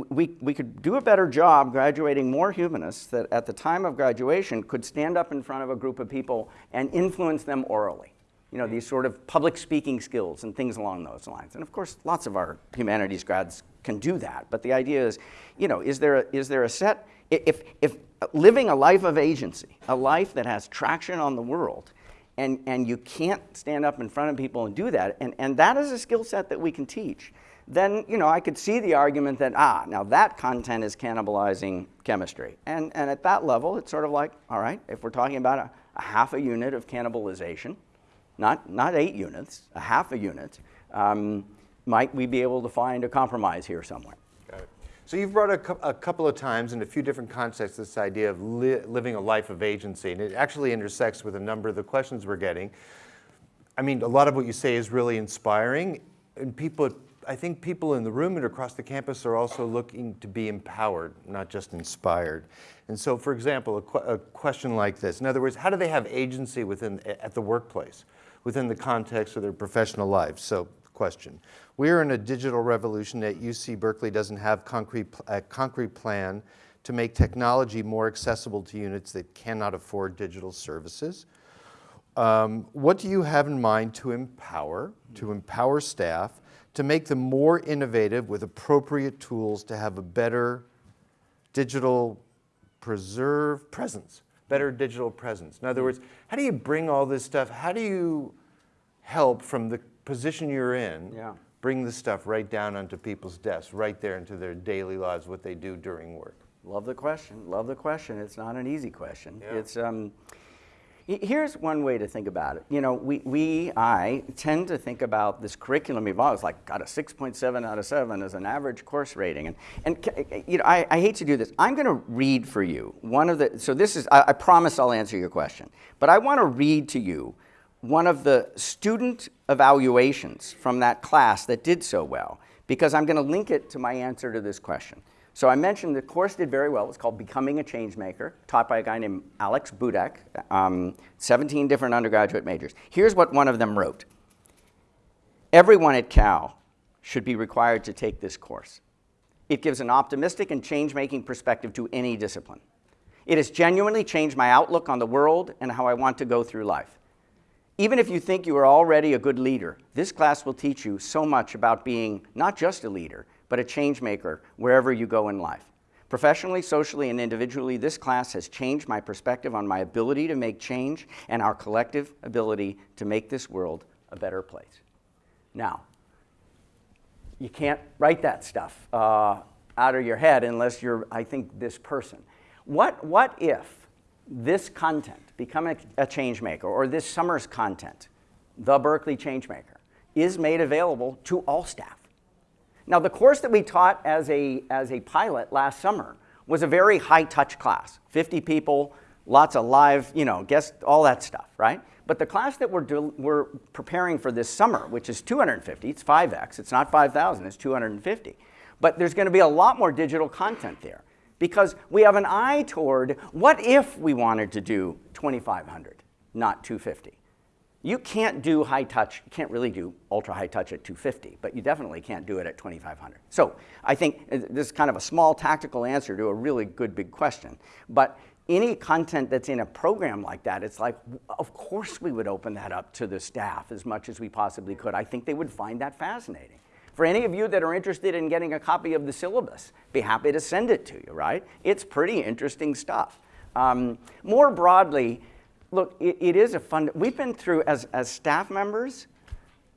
we, we could do a better job graduating more humanists that at the time of graduation could stand up in front of a group of people and influence them orally. You know, these sort of public speaking skills and things along those lines. And of course, lots of our humanities grads can do that. But the idea is, you know, is there a, is there a set, if, if living a life of agency, a life that has traction on the world, and, and you can't stand up in front of people and do that, and, and that is a skill set that we can teach then you know, I could see the argument that, ah, now that content is cannibalizing chemistry. And, and at that level, it's sort of like, all right, if we're talking about a, a half a unit of cannibalization, not, not eight units, a half a unit, um, might we be able to find a compromise here somewhere? So you've brought a, a, couple of times in a few different contexts this idea of li living a life of agency, and it actually intersects with a number of the questions we're getting. I mean, a lot of what you say is really inspiring, and people I think people in the room and across the campus are also looking to be empowered, not just inspired. And so, for example, a, qu a, question like this, in other words, how do they have agency within, at the workplace, within the context of their professional lives? So, question. We are in a digital revolution that UC Berkeley doesn't have concrete, a concrete plan to make technology more accessible to units that cannot afford digital services. Um, what do you have in mind to empower, to empower staff to make them more innovative with appropriate tools to have a better digital preserve presence, better digital presence. In other words, how do you bring all this stuff, how do you help from the position you're in, yeah. bring the stuff right down onto people's desks, right there into their daily lives, what they do during work? Love the question, love the question. It's not an easy question. Yeah. It's, um, Here's one way to think about it. You know, we, we, I tend to think about this curriculum evolves like got a 6.7 out of 7 as an average course rating. And, and eh, eh, you know, I, I hate to do this. I'm going to read for you one of the, so this is, I, I promise I'll answer your question. But I want to read to you one of the student evaluations from that class that did so well because I'm going to link it to my answer to this question. So I mentioned the course did very well. It's called Becoming a Changemaker, taught by a guy named Alex Budak, um, 17 different undergraduate majors. Here's what one of them wrote. Everyone at Cal should be required to take this course. It gives an optimistic and change-making perspective to any discipline. It has genuinely changed my outlook on the world and how I want to go through life. Even if you think you are already a good leader, this class will teach you so much about being not just a leader, but a change maker wherever you go in life. Professionally, socially, and individually, this class has changed my perspective on my ability to make change and our collective ability to make this world a better place. Now, you can't write that stuff uh, out of your head unless you're, I think, this person. What, what if this content, become a, a change maker, or this summer's content, the Berkeley Changemaker, is made available to all staff? Now, the course that we taught as a, as a pilot last summer was a very high touch class 50 people, lots of live, you know, guest, all that stuff, right? But the class that we're, we're preparing for this summer, which is 250, it's 5x, it's not 5,000, it's 250. But there's going to be a lot more digital content there because we have an eye toward what if we wanted to do 2,500, not 250. You can't do high touch, you can't really do ultra high touch at 250, but you definitely can't do it at 2500. So I think uh, this is kind of a small tactical answer to a really good big question. But any content that's in a program like that, it's like, of course we would open that up to the staff as much as we possibly could. I think they would find that fascinating. For any of you that are interested in getting a copy of the syllabus, be happy to send it to you, right? It's pretty interesting stuff. Um, more broadly, look, it, it is a fun, we've been through, as, as staff members,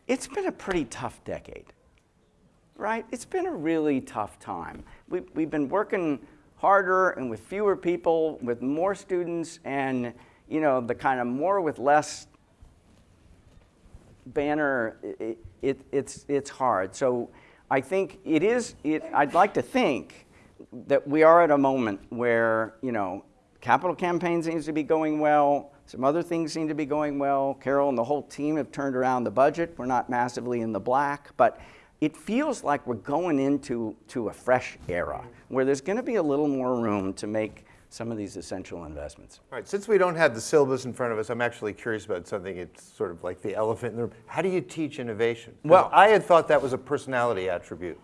it's been a pretty tough decade, right? It's been a really tough time. We, we've been working harder and with fewer people, with more students, and you know, the kind of more with less banner, it, it, it's, it's hard. So I think it is, it, I'd like to think that we are at a moment where, you know, capital campaign seems to be going well, some other things seem to be going well. Carol and the whole team have turned around the budget. We're not massively in the black, but it feels like we're going into to a fresh era where there's going to be a little more room to make some of these essential investments. All right, since we don't have the syllabus in front of us, I'm actually curious about something. It's sort of like the elephant in the room. How do you teach innovation? Well, I had thought that was a personality attribute.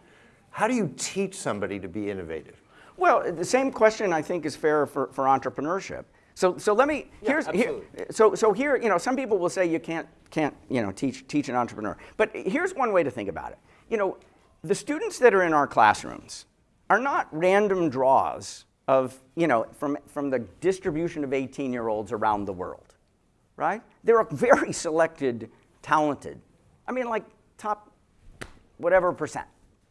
How do you teach somebody to be innovative? Well, the same question I think is fair for, for entrepreneurship. So, so let me, here's, yeah, here, so, so here, you know, some people will say you can't, can't, you know, teach, teach an entrepreneur. But here's one way to think about it. You know, the students that are in our classrooms are not random draws of, you know, from, from the distribution of 18-year-olds around the world, right? They're a very selected, talented, I mean, like top whatever percent,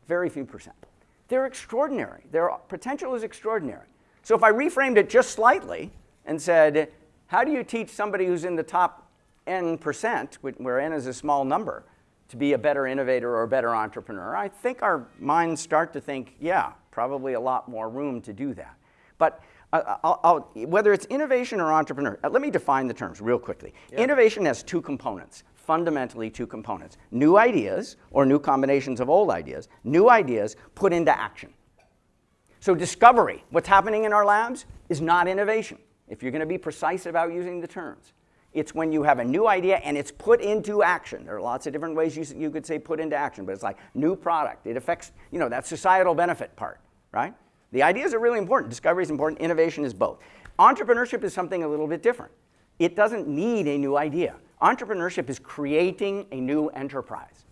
very few percent. They're extraordinary. Their potential is extraordinary. So if I reframed it just slightly, and said, how do you teach somebody who's in the top n percent, where n is a small number, to be a better innovator or a better entrepreneur? I think our minds start to think, yeah, probably a lot more room to do that. But uh, I'll, I'll, whether it's innovation or entrepreneur, uh, let me define the terms real quickly. Yeah. Innovation has two components, fundamentally two components. New ideas, or new combinations of old ideas, new ideas put into action. So discovery, what's happening in our labs, is not innovation if you're going to be precise about using the terms. It's when you have a new idea and it's put into action. There are lots of different ways you, you could say put into action, but it's like new product. It affects, you know, that societal benefit part, right? The ideas are really important. Discovery is important. Innovation is both. Entrepreneurship is something a little bit different. It doesn't need a new idea. Entrepreneurship is creating a new enterprise.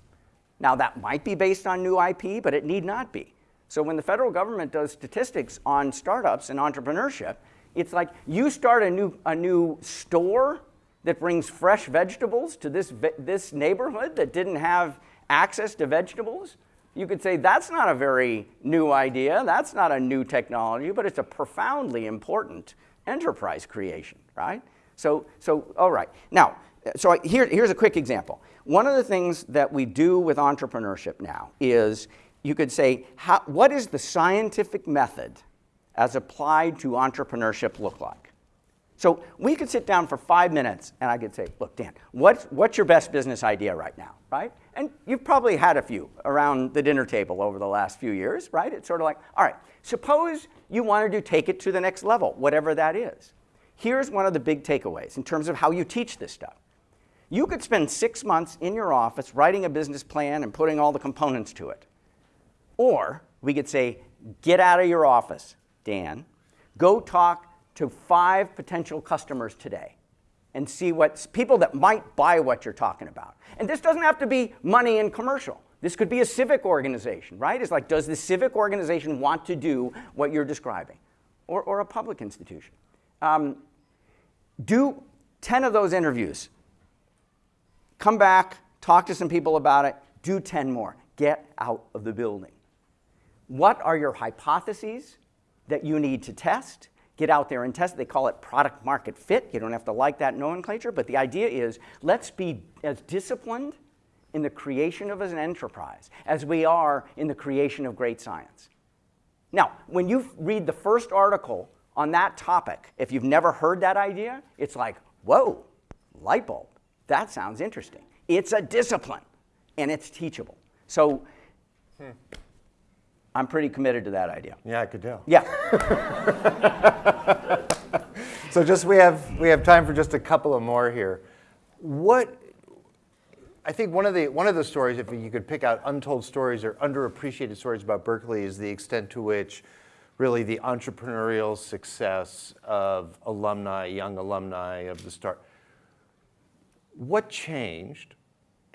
Now, that might be based on new IP, but it need not be. So when the federal government does statistics on startups and entrepreneurship, it's like you start a new, a new store that brings fresh vegetables to this, this neighborhood that didn't have access to vegetables. You could say that's not a very new idea, that's not a new technology, but it's a profoundly important enterprise creation, right? So, so all right. Now, so here, here's a quick example. One of the things that we do with entrepreneurship now is you could say, how, what is the scientific method as applied to entrepreneurship look like? So we could sit down for five minutes and I could say, look, Dan, what's, what's your best business idea right now, right? And you've probably had a few around the dinner table over the last few years, right? It's sort of like, all right, suppose you wanted to take it to the next level, whatever that is. Here's one of the big takeaways in terms of how you teach this stuff. You could spend six months in your office writing a business plan and putting all the components to it. Or we could say, get out of your office, Dan, go talk to five potential customers today and see what people that might buy what you're talking about. And this doesn't have to be money and commercial. This could be a civic organization, right? It's like, does the civic organization want to do what you're describing? Or, or a public institution. Um, do 10 of those interviews. Come back, talk to some people about it, do 10 more. get out of the building. What are your hypotheses that you need to test? Get out there and test. They call it product market fit. You don't have to like that nomenclature, but the idea is let's be as disciplined in the creation of an enterprise as we are in the creation of great science. Now, when you read the first article on that topic, if you've never heard that idea, it's like, whoa, light bulb. That sounds interesting. It's a discipline and it's teachable. So hmm. I'm pretty committed to that idea. Yeah, I could tell. Yeah. So just we have we have time for just a couple of more here. What I think one of the one of the stories, if you could pick out untold stories or underappreciated stories about Berkeley, is the extent to which really the entrepreneurial success of alumni, young alumni of the start. What changed,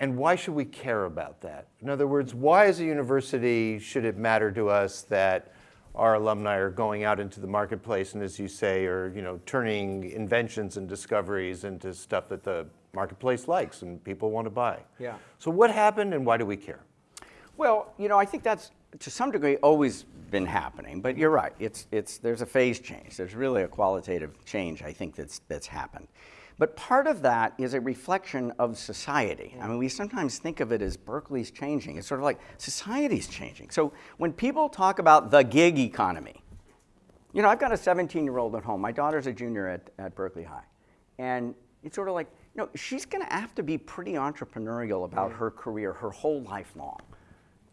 and why should we care about that? In other words, why as a university should it matter to us that our alumni are going out into the marketplace and as you say are you know turning inventions and discoveries into stuff that the marketplace likes and people want to buy Yeah. so what happened and why do we care Well, you know, I think that's to some degree always been happening, but you're right. It's, it's, there's a phase change. There's really a qualitative change, I think, that's, that's happened. But part of that is a reflection of society. I mean, we sometimes think of it as Berkeley's changing. It's sort of like society's changing. So when people talk about the gig economy, you know, I've got a 17 year old at home. My daughter's a junior at, at Berkeley High. And it's sort of like, you know, she's going to have to be pretty entrepreneurial about her career her whole life long.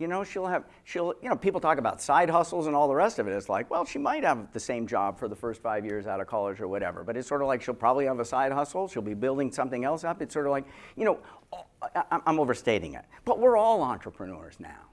You know, she'll have, she'll, you know, people talk about side hustles and all the rest of it. It's like, well, she might have the same job for the first five years out of college or whatever, but it's sort of like she'll probably have a side hustle. She'll be building something else up. It's sort of like, you know, oh, I- I'm overstating it, but we're all entrepreneurs now.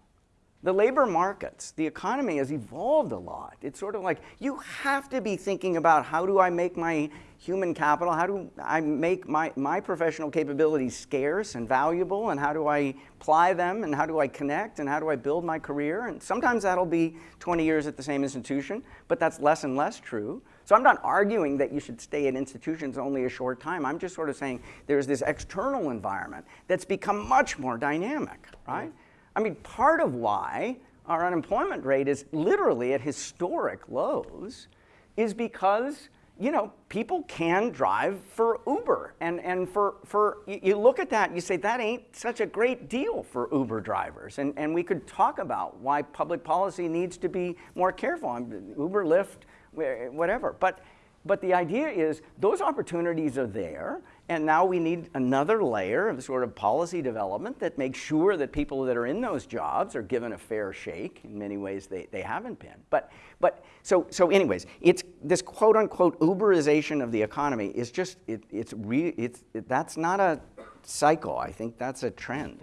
The labor markets, the economy has evolved a lot. It's sort of like you have to be thinking about how do I make my human capital, how do I make my, my professional capabilities scarce and valuable, and how do I apply them, and how do I connect, and how do I build my career? And sometimes that'll be 20 years at the same institution, but that's less and less true. So I'm not arguing that you should stay at institutions only a short time. I'm just sort of saying there's this external environment that's become much more dynamic, right? I mean, part of why our unemployment rate is literally at historic lows is because you know people can drive for Uber, and and for for you, look at that, and you say that ain't such a great deal for Uber drivers, and and we could talk about why public policy needs to be more careful. Mean, Uber, Lyft, whatever, but. But the idea is those opportunities are there, and now we need another layer of sort of policy development that makes sure that people that are in those jobs are given a fair shake. In many ways, they, they haven't been. But, but so, so, anyways, it's this quote unquote Uberization of the economy is just, it, it's, re, it's it, that's not a cycle. I think that's a trend.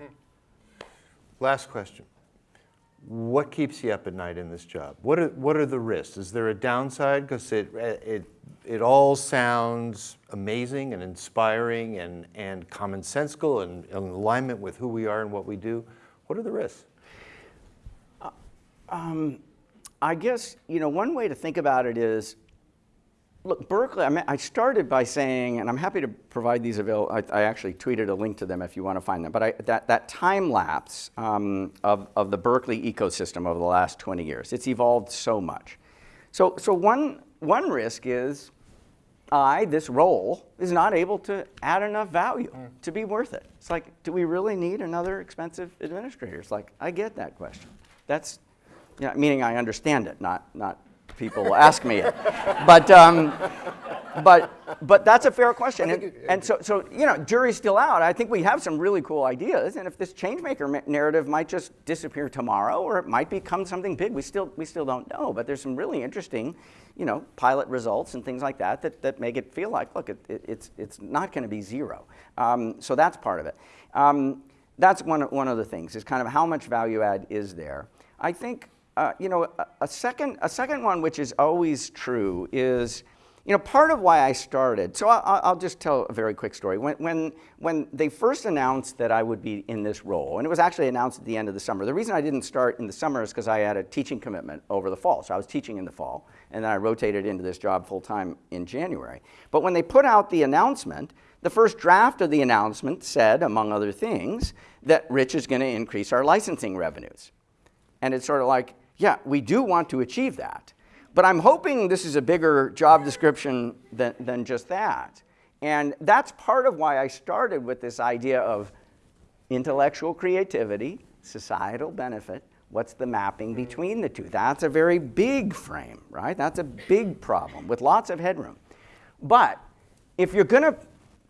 last question what keeps you up at night in this job? What are, what are the risks? Is there a downside? Because it, it, it all sounds amazing and inspiring and, and commonsensical and in alignment with who we are and what we do. What are the risks? Uh, um, I guess you know one way to think about it is, look, Berkeley. I, mean, I started by saying, and I'm happy to provide these available. I, I actually tweeted a link to them if you want to find them. But I, that that time lapse um, of of the Berkeley ecosystem over the last 20 years, it's evolved so much. So so one one risk is. I, this role, is not able to add enough value to be worth it. It's like, do we really need another expensive administrator? It's like, I get that question. That's yeah, meaning I understand it, not, not people will ask me it. But, um, but, but that's a fair question. And, and so, so, you know, jury's still out. I think we have some really cool ideas. And if this changemaker ma- narrative might just disappear tomorrow or it might become something big, we still, we still don't know. But there's some really interesting, you know, pilot results and things like that that, that make it feel like, look, it, it, it's, it's not going to be zero. Um, so that's part of it. Um, that's one, one of the things is kind of how much value add is there. I think uh, you know, a, a, second, a second one which is always true is, you know, part of why I started. So I, will just tell a very quick story. When, when, when they first announced that I would be in this role, and it was actually announced at the end of the summer. The reason I didn't start in the summer is because I had a teaching commitment over the fall. So I was teaching in the fall, and then I rotated into this job full time in January. But when they put out the announcement, the first draft of the announcement said, among other things, that Rich is going to increase our licensing revenues. And it's sort of like, yeah, we do want to achieve that. But I'm hoping this is a bigger job description than, than just that. And that's part of why I started with this idea of intellectual creativity, societal benefit, what's the mapping between the two? That's a very big frame, right? That's a big problem with lots of headroom. But if you're going to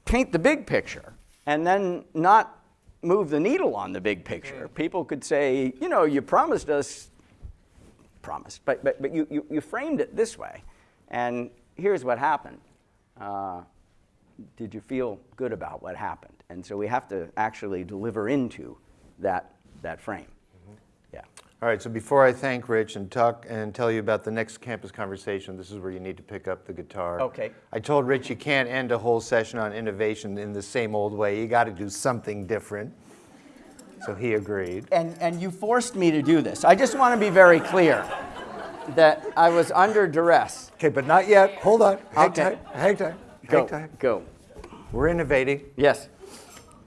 paint the big picture and then not move the needle on the big picture, people could say, you know, you promised us, promised, but, but, but you, you, you framed it this way. And here's what happened. Uh, did you feel good about what happened? And so we have to actually deliver into that, that frame. Yeah. All right, so before I thank Rich and talk and tell you about the next campus conversation, this is where you need to pick up the guitar. Okay. I told Rich you can't end a whole session on innovation in the same old way. You got to do something different. So he agreed. And, and you forced me to do this. I just want to be very clear that I was under duress. Okay, but not yet. Hold on. Hang Okay. tight. Hang tight. Go, Hang tight. go. We're innovating. Yes.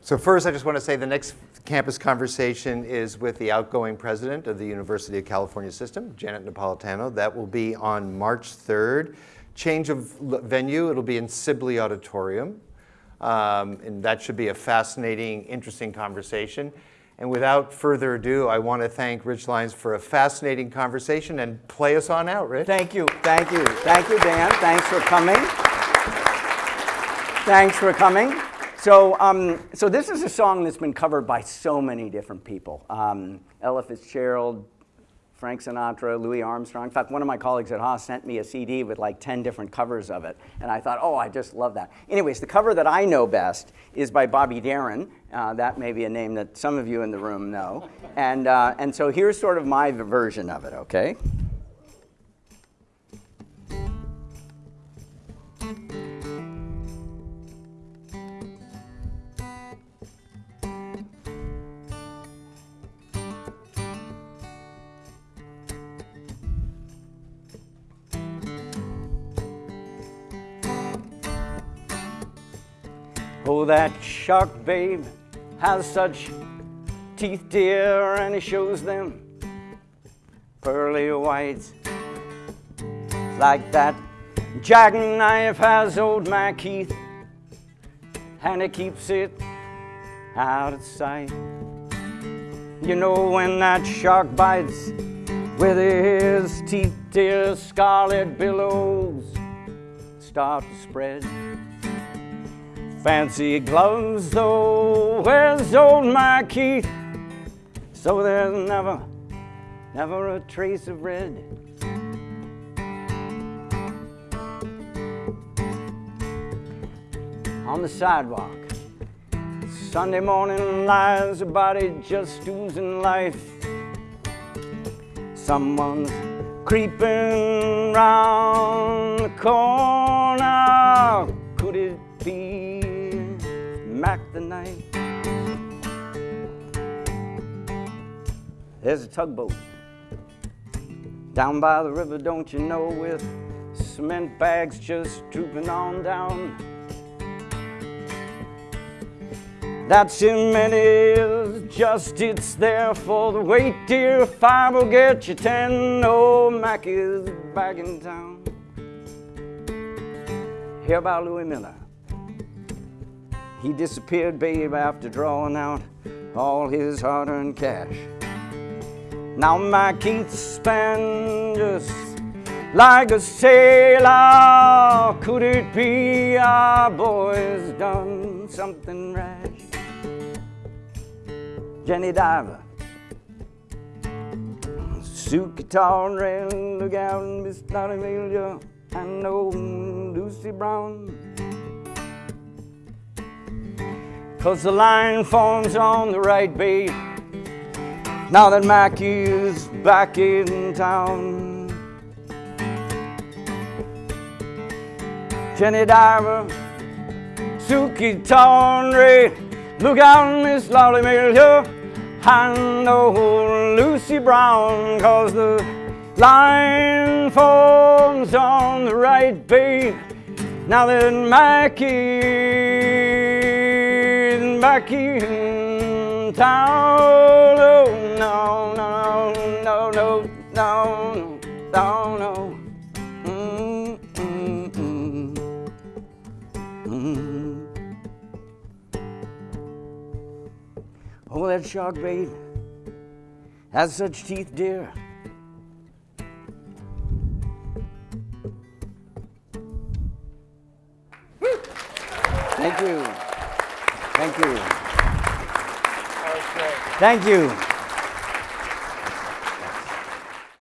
So first, I just want to say the next campus conversation is with the outgoing president of the University of California System, Janet Napolitano. That will be on March 3rd. Change of venue, it'll be in Sibley Auditorium. Um, and that should be a fascinating, interesting conversation. And without further ado, I want to thank Rich Lyons for a fascinating conversation and play us on out, Rich. Thank you. Thank you. Thank you, Dan. Thanks for coming. Thanks for coming. So, um, so this is a song that's been covered by so many different people. Um, Ella Fitzgerald, Frank Sinatra, Louis Armstrong. In fact, one of my colleagues at Haas sent me a CD with like 10 different covers of it. And I thought, oh, I just love that. Anyways, the cover that I know best is by Bobby Darin. Uh, that may be a name that some of you in the room know. And, uh, and so here's sort of my version of it, okay? Oh, that shark babe has such teeth, dear, and he shows them pearly whites. Like that jackknife has old MacHeath, and he keeps it out of sight. You know when that shark bites with his teeth, dear, scarlet billows start to spread. Fancy gloves, though, where's old MacHeath? So there's never, never a trace of red. On the sidewalk, Sunday morning lies a body just oozing life. Someone's creeping round the corner. Mack the Knife. There's a tugboat down by the river, don't you know, with cement bags just drooping on down. That cement is just, it's there for the weight, dear. Five will get you ten. Oh, Mac is back in town. Hear about Louis Miller. He disappeared, babe, after drawing out all his hard earned cash. Now MacHeath's spent just like a sailor. Could it be our boy's done something rash? Jenny Diver, suit guitar and red, look out, and old Lucy Brown. Cause the line forms on the right beat. Now that Mackie is back in town. Jenny Diver, Sukey Tawdry, look out, Miss Lotte Lenya, and old Lucy Brown, cause the line forms on the right beat. Now that Mackie back in town. Oh, no, no, no, no, no, no, no. Mm, mm, mm. Mm. Oh, that shark bait has such teeth, dear. Thank you. Thank you. Thank you.